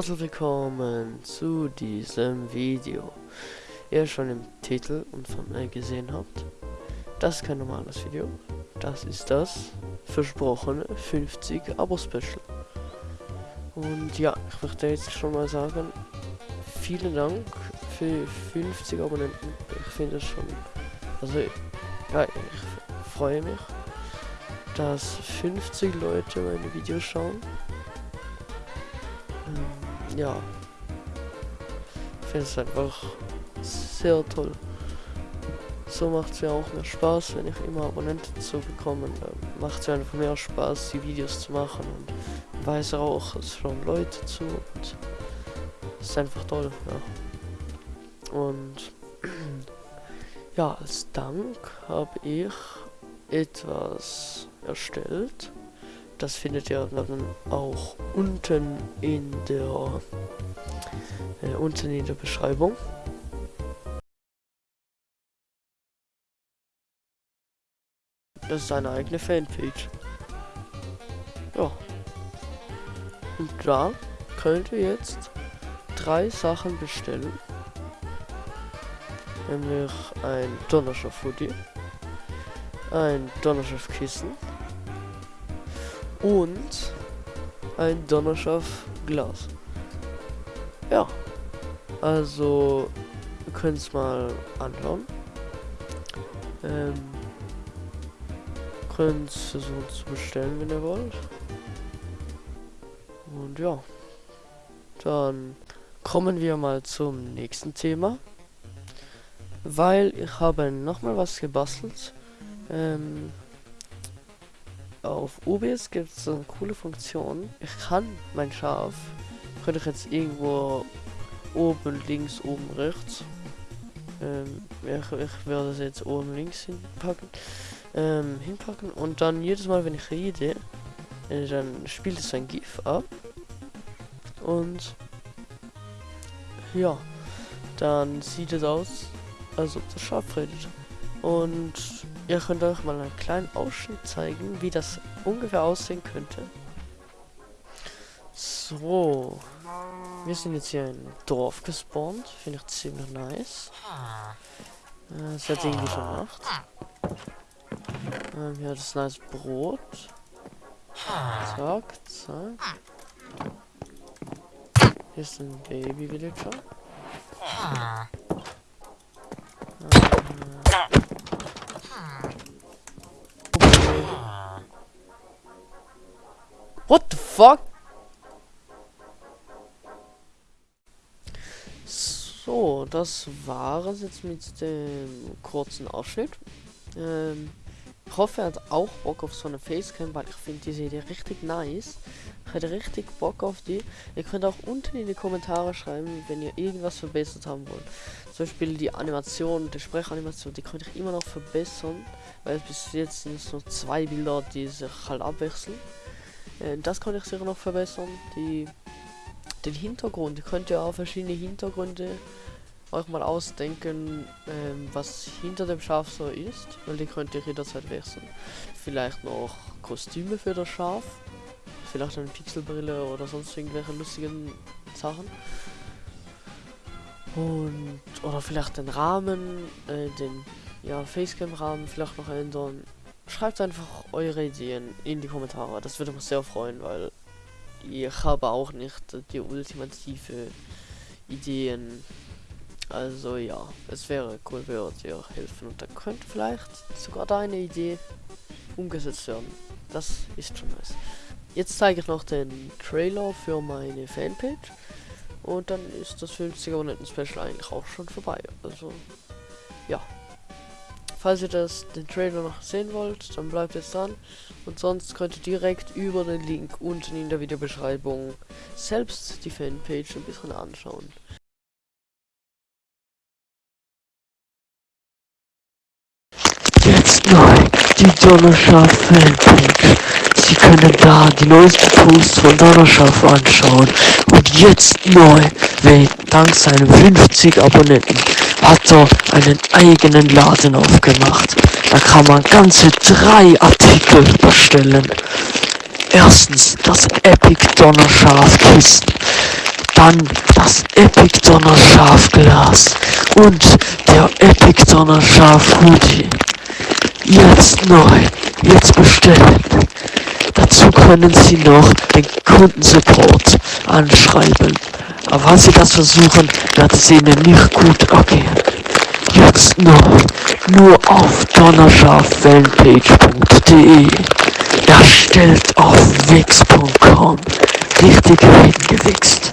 herzlich willkommen zu diesem Video. Ihr schon im Titel und Thumbnail gesehen habt, das ist kein normales Video. Das ist das versprochene 50 Abo-Special. Und ja, ich möchte jetzt schon mal sagen, vielen Dank für 50 Abonnenten. Ich finde es schon, also ja, ich freue mich, dass 50 Leute meine Videos schauen ja. Ich finde es einfach sehr toll. So macht es mir auch mehr Spaß, wenn ich immer Abonnenten zu bekommen. Macht es einfach mehr Spaß, die Videos zu machen und weiß auch, es schauen Leute zu und ist einfach toll, ja. Und ja, als Dank habe ich etwas erstellt. Das findet ihr dann auch unten in der äh, unten in der Beschreibung. Das ist eine eigene Fanpage. Ja. Und da könnt ihr jetzt drei Sachen bestellen. Nämlich ein Donnerschaft Hoodie, ein Donnerschaft Kissen und ein Donnerschaft Glas. Ja, also ihr könnt es mal anschauen. Ähm, könnt versuchen zu bestellen, wenn ihr wollt. Und ja, dann kommen wir mal zum nächsten Thema. Weil ich habe nochmal was gebastelt. Ähm, auf OBS gibt es so eine coole Funktion. Ich kann mein Schaf, könnte ich jetzt irgendwo oben, links, oben, rechts. Ähm, ich, ich werde es jetzt oben links hinpacken. Ähm, hinpacken und dann jedes Mal, wenn ich rede, äh, dann spielt es ein GIF ab. Und ja, dann sieht es aus, als ob das Schaf redet. Und Ihr könnt euch mal einen kleinen Ausschnitt zeigen, wie das ungefähr aussehen könnte. So. Wir sind jetzt hier in Dorf gespawnt. Finde ich ziemlich nice. Äh, es hat irgendwie schon Nacht. Ähm, hier das nice Brot. Zack, zack. Hier ist ein Baby Villager. What the fuck? So, das war es jetzt mit dem kurzen Ausschnitt. Ähm, ich hoffe, er hat auch Bock auf so eine Facecam, weil ich finde diese Idee richtig nice. Ich hätte richtig Bock auf die. Ihr könnt auch unten in die Kommentare schreiben, wenn ihr irgendwas verbessert haben wollt. Zum Beispiel die Animation, die Sprechanimation, die könnte ich immer noch verbessern, weil bis jetzt sind es nur zwei Bilder, die sich halt abwechseln. Äh, das kann ich sicher noch verbessern. Die, den Hintergrund, könnt ihr auch verschiedene Hintergründe euch mal ausdenken, ähm, was hinter dem Schaf so ist, weil die könnt ihr jederzeit wechseln. Vielleicht noch Kostüme für das Schaf, vielleicht eine Pixelbrille oder sonst irgendwelche lustigen Sachen. Und, oder vielleicht den Rahmen, äh, den, ja, Facecam-Rahmen vielleicht noch ändern. Schreibt einfach eure Ideen in die Kommentare. Das würde mich sehr freuen, weil ich habe auch nicht die ultimative Ideen. Also ja, es wäre cool, würdet ihr helfen und dann könnte vielleicht sogar deine Idee umgesetzt werden. Das ist schon nice. Jetzt zeige ich noch den Trailer für meine Fanpage und dann ist das 50er Abonnenten Special eigentlich auch schon vorbei. Also ja. Falls ihr das, den Trailer noch sehen wollt, dann bleibt jetzt dran. Und sonst könnt ihr direkt über den Link unten in der Videobeschreibung selbst die Fanpage ein bisschen anschauen. Jetzt neu, die Donnerschaf Fanpage. Sie können da die neuesten Posts von Donnerschaf anschauen. Und jetzt neu, wer dank seinen 50 Abonnenten hat er einen eigenen Laden aufgemacht. Da kann man ganze drei Artikel bestellen. Erstens das Epic Donnerschaf Kissen. dann das Epic Donner Schafglas und der Epic Donner Schaf Hoodie. Jetzt neu, jetzt bestellen. Können Sie noch den Kundensupport anschreiben. Aber falls Sie das versuchen, wird es Ihnen nicht gut ergehen. Jetzt neu, nur auf donnerschaffanpage.de. Erstellt auf wix.com. Richtig reingewichst.